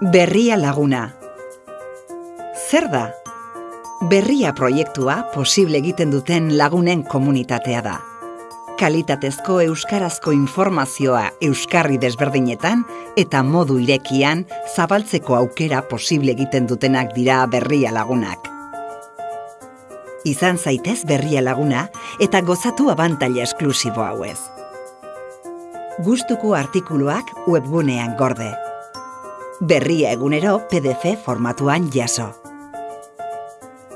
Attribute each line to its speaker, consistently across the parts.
Speaker 1: Berria laguna. Zer da? Berria proiektua posible egiten duten lagunen komunitatea da. Kalitatezko euskarazko informazioa euskarri desberdinetan eta modu irekian zabaltzeko aukera posible egiten dutenak dira berria lagunak. Izan zaitez berria laguna eta gozatu abantaila esklusibo hauez. Gustuko artikuluak webgunean gorde. Berria egunero PDF formatuan jaso.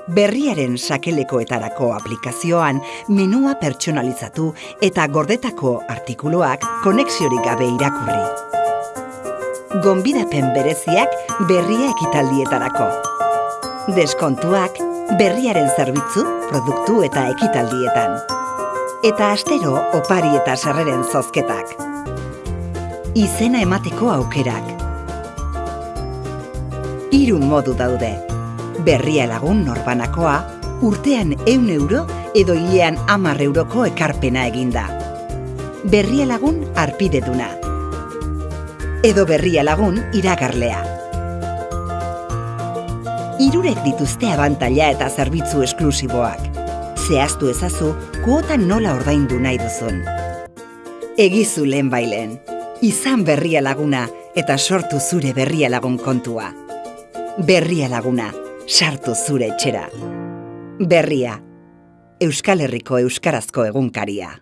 Speaker 1: Berriaren sakelekoetarako aplikazioan menua pertsonalizatu eta gordetako artikuluak konexiorik gabe irakurri. Gonbidapen bereziak berria ekitaldietarako. Deskontuak berriaren zerbitzu, produktu eta ekitaldietan. Eta astero opari eta sarreren zozketak. Izena emateko aukerak. Hiru modu daude. Berria lagun norbanakoa, urtean eun euro edo hilean amar euroko ekarpena eginda. Berria lagun arpideduna. Edo berria lagun iragarlea. Irurek dituzte abantaila eta zerbitzu esklusiboak. Zehaztu ezazu, kuota nola ordaindu nahi duzun. Egizu lehen bailen. Izan berria laguna eta sortu zure berria lagun kontua. Berria laguna, sartu zure etxera. Berria, Euskal Herriko Euskarazko egunkaria.